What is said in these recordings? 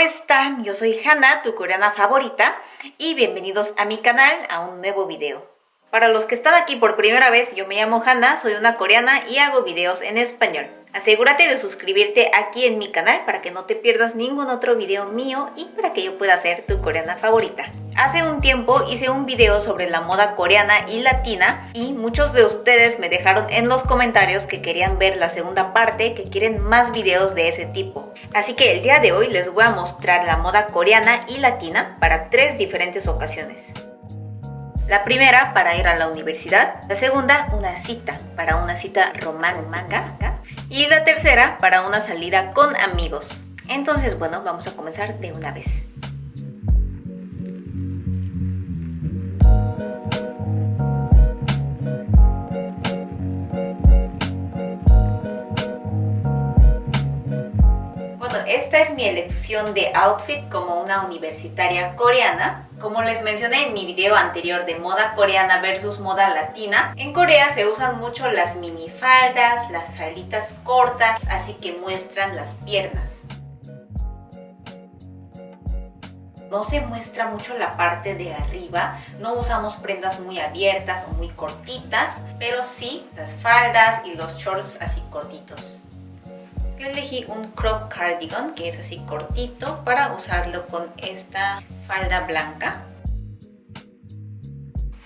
¿cómo están? Yo soy Hannah, tu coreana favorita y bienvenidos a mi canal a un nuevo video. Para los que están aquí por primera vez, yo me llamo Hannah, soy una coreana y hago videos en español. Asegúrate de suscribirte aquí en mi canal para que no te pierdas ningún otro video mío y para que yo pueda ser tu coreana favorita. Hace un tiempo hice un video sobre la moda coreana y latina y muchos de ustedes me dejaron en los comentarios que querían ver la segunda parte, que quieren más videos de ese tipo. Así que el día de hoy les voy a mostrar la moda coreana y latina para tres diferentes ocasiones. La primera para ir a la universidad, la segunda una cita, para una cita romántica y la tercera para una salida con amigos. Entonces, bueno, vamos a comenzar de una vez. Bueno, esta es mi elección de outfit como una universitaria coreana. Como les mencioné en mi video anterior de moda coreana versus moda latina, en Corea se usan mucho las minifaldas, las falditas cortas, así que muestran las piernas. no se muestra mucho la parte de arriba, no usamos prendas muy abiertas o muy cortitas, pero sí las faldas y los shorts así cortitos. Yo elegí un crop cardigan que es así cortito para usarlo con esta falda blanca.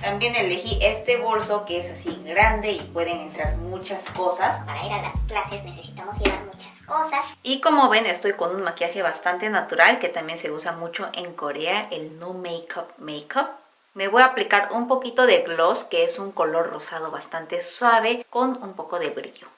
También elegí este bolso que es así grande y pueden entrar muchas cosas. Para ir a las clases necesitamos llevar muchas cosas. Y como ven estoy con un maquillaje bastante natural que también se usa mucho en Corea, el No Makeup Makeup. Me voy a aplicar un poquito de gloss que es un color rosado bastante suave con un poco de brillo.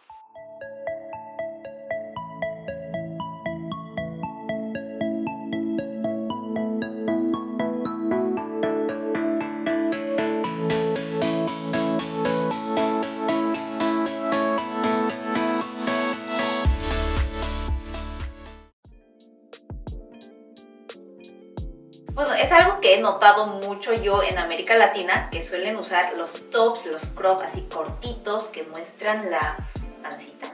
Notado mucho yo en América Latina, que suelen usar los tops, los crop así cortitos que muestran la pancita.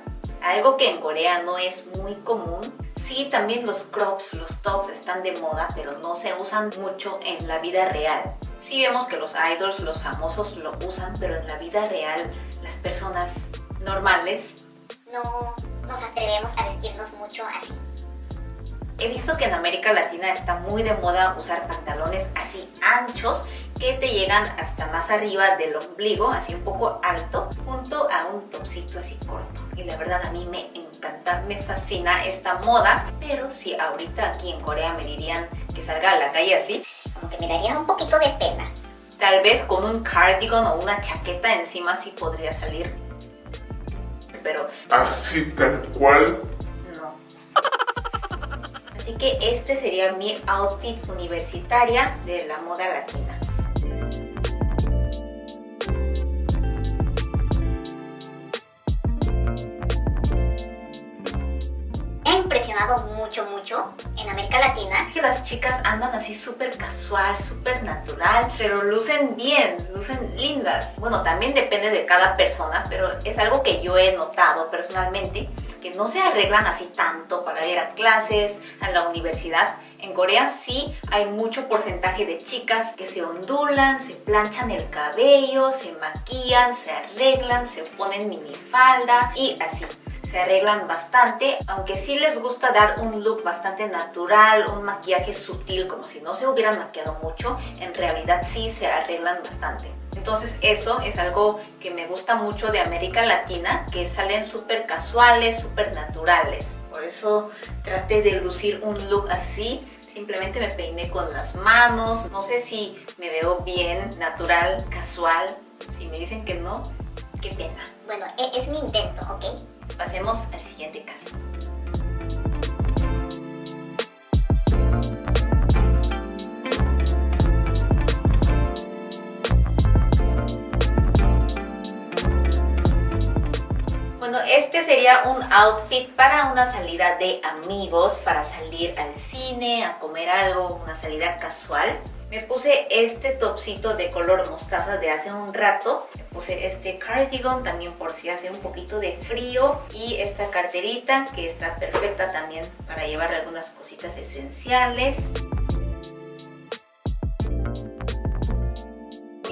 Algo que en Corea no es muy común. Sí, también los crops, los tops están de moda, pero no se usan mucho en la vida real. Sí vemos que los idols, los famosos lo usan, pero en la vida real las personas normales no nos atrevemos a vestirnos mucho así. He visto que en América Latina está muy de moda usar pantalones así anchos que te llegan hasta más arriba del ombligo, así un poco alto, junto a un topsito así corto. Y la verdad a mí me encanta, me fascina esta moda, pero si ahorita aquí en Corea me dirían que salga a la calle así, como que me daría un poquito de pena. Tal vez con un cardigan o una chaqueta encima sí podría salir. Pero... Así tal cual Así que este sería mi outfit universitaria de la moda latina. He impresionado mucho, mucho en América Latina. Que las chicas andan así súper casual, súper natural, pero lucen bien, lucen lindas. Bueno, también depende de cada persona, pero es algo que yo he notado personalmente que no se arreglan así tanto para ir a clases, a la universidad. En Corea sí hay mucho porcentaje de chicas que se ondulan, se planchan el cabello, se maquillan, se arreglan, se ponen minifalda y así se arreglan bastante, aunque sí les gusta dar un look bastante natural, un maquillaje sutil, como si no se hubieran maquillado mucho, en realidad sí se arreglan bastante. Entonces eso es algo que me gusta mucho de América Latina, que salen súper casuales, súper naturales. Por eso traté de lucir un look así. Simplemente me peiné con las manos. No sé si me veo bien, natural, casual. Si me dicen que no, qué pena. Bueno, e-, es mi intento, ¿ok? Pasemos al siguiente caso. Este sería un outfit para una salida de amigos, para salir al cine, a comer algo, una salida casual. Me puse este topsito de color mostaza de hace un rato. Me puse este cardigan también por si hace un poquito de frío. Y esta carterita que está perfecta también para llevar algunas cositas esenciales.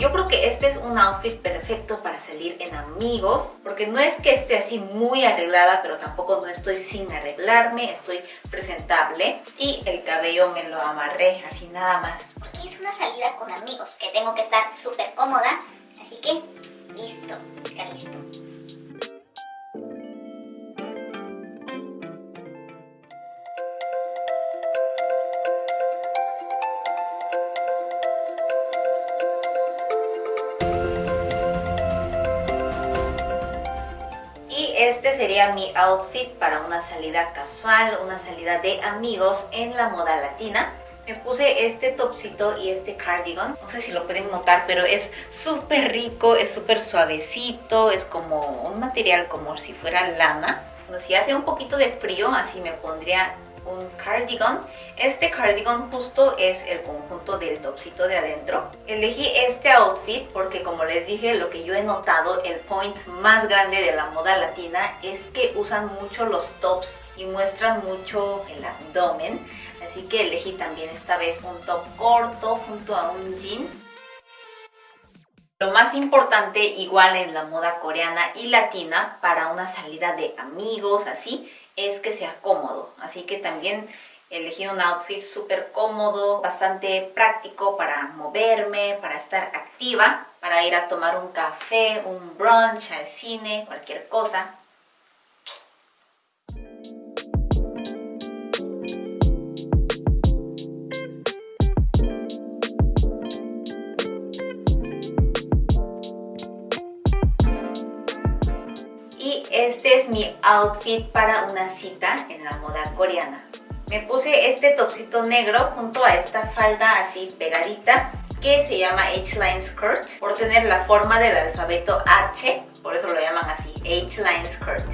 Yo creo que este es un outfit perfecto para salir en amigos, porque no es que esté así muy arreglada, pero tampoco no estoy sin arreglarme, estoy presentable. Y el cabello me lo amarré así nada más. Porque es una salida con amigos, que tengo que estar súper cómoda, así que listo, listo. Este sería mi outfit para una salida casual, una salida de amigos en la moda latina. Me puse este topsito y este cardigan. No sé si lo pueden notar, pero es súper rico, es súper suavecito, es como un material como si fuera lana. Bueno, si hace un poquito de frío, así me pondría un cardigan. Este cardigan justo es el conjunto del topsito de adentro. Elegí este outfit porque como les dije, lo que yo he notado, el point más grande de la moda latina es que usan mucho los tops y muestran mucho el abdomen. Así que elegí también esta vez un top corto junto a un jean. Lo más importante, igual en la moda coreana y latina, para una salida de amigos, así, es que sea cómodo. Así que también elegí un outfit súper cómodo, bastante práctico para moverme, para estar activa, para ir a tomar un café, un brunch, al cine, cualquier cosa. Outfit para una cita en la moda coreana. Me puse este topsito negro junto a esta falda así pegadita que se llama H-Line Skirt por tener la forma del alfabeto H, por eso lo llaman así, H-Line Skirt.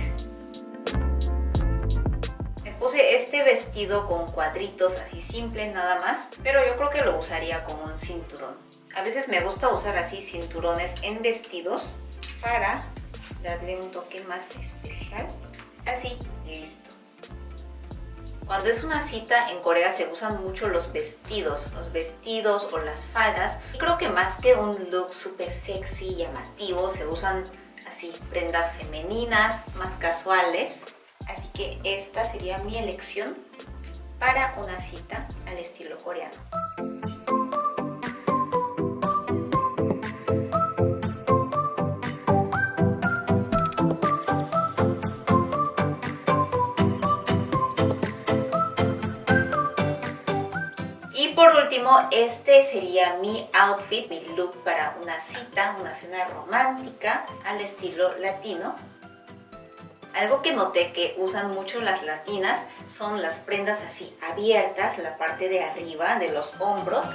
Me puse este vestido con cuadritos así simple nada más, pero yo creo que lo usaría con un cinturón. A veces me gusta usar así cinturones en vestidos para darle un toque más especial. Así, listo. Cuando es una cita en Corea se usan mucho los vestidos, los vestidos o las faldas. Y creo que más que un look súper sexy, y llamativo, se usan así prendas femeninas, más casuales. Así que esta sería mi elección para una cita al estilo coreano. Este sería mi outfit, mi look para una cita, una cena romántica al estilo latino. Algo que noté que usan mucho las latinas son las prendas así abiertas, la parte de arriba de los hombros.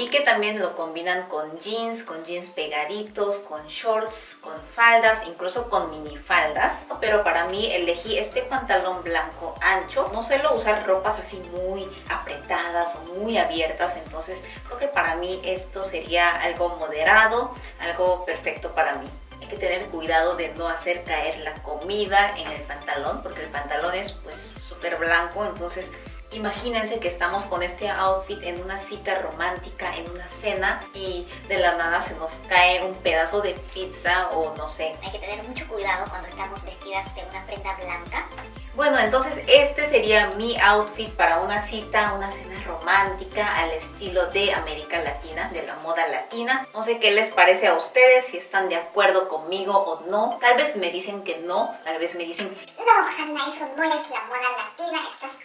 Vi que también lo combinan con jeans, con jeans pegaditos, con shorts, con faldas, incluso con minifaldas. Pero para mí elegí este pantalón blanco ancho. No suelo usar ropas así muy apretadas o muy abiertas, entonces creo que para mí esto sería algo moderado, algo perfecto para mí Hay que tener cuidado de no hacer caer la comida en el pantalón porque el pantalón es pues súper blanco entonces Imagínense que estamos con este outfit en una cita romántica, en una cena y de la nada se nos cae un pedazo de pizza o no sé. Hay que tener mucho cuidado cuando estamos vestidas de una prenda blanca. Bueno, entonces este sería mi outfit para una cita, una cena romántica al estilo de América Latina, de la moda latina. No sé qué les parece a ustedes, si están de acuerdo conmigo o no. Tal vez me dicen que no, tal vez me dicen... No, Hanna, eso no es la moda latina, estás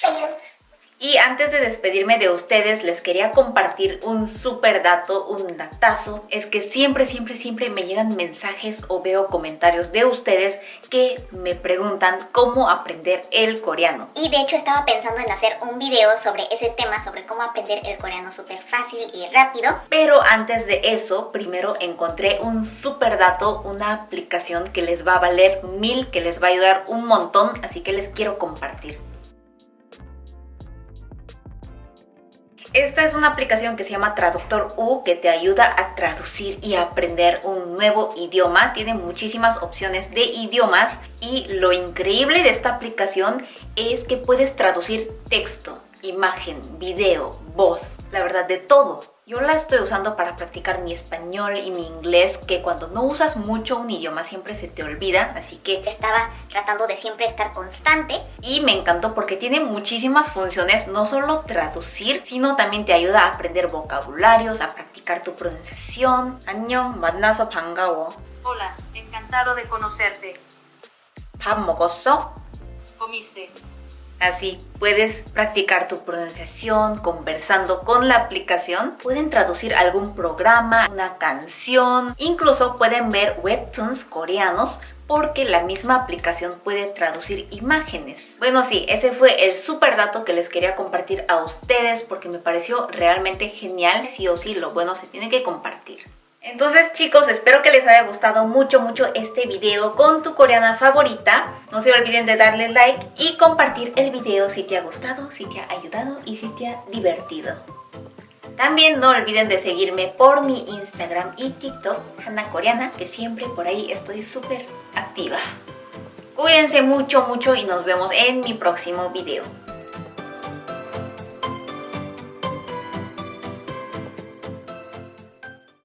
Pero y antes de despedirme de ustedes, les quería compartir un súper dato, un datazo. Es que siempre, siempre, siempre me llegan mensajes o veo comentarios de ustedes que me preguntan cómo aprender el coreano. Y de hecho estaba pensando en hacer un video sobre ese tema, sobre cómo aprender el coreano súper fácil y rápido. Pero antes de eso, primero encontré un súper dato, una aplicación que les va a valer mil, que les va a ayudar un montón, así que les quiero compartir. Esta es una aplicación que se llama Traductor U que te ayuda a traducir y aprender un nuevo idioma. Tiene muchísimas opciones de idiomas y lo increíble de esta aplicación es que puedes traducir texto, imagen, video, voz, la verdad de todo. Yo la estoy usando para practicar mi español y mi inglés, que cuando no usas mucho un idioma siempre se te olvida, así que Estaba tratando de siempre estar constante. y me encantó porque tiene muchísimas funciones, no solo traducir, sino también te ayuda a aprender vocabularios, a practicar tu pronunciación. 안녕, 만나서 반가워. Hola, encantado de conocerte. 밥 먹었어? Comiste. Así puedes practicar tu pronunciación conversando con la aplicación. Pueden traducir algún programa, una canción, incluso pueden ver webtoons coreanos porque la misma aplicación puede traducir imágenes. Bueno, sí, ese fue el super dato que les quería compartir a ustedes porque me pareció realmente genial. Sí o sí, lo bueno se tiene que compartir. Entonces chicos, espero que les haya gustado mucho mucho este video con tu coreana favorita. No se olviden de darle like y compartir el video si te ha gustado, si te ha ayudado y si te ha divertido. También no olviden de seguirme por mi Instagram y TikTok, Hanna Coreana, que siempre por ahí estoy súper activa. Cuídense mucho mucho y nos vemos en mi próximo video.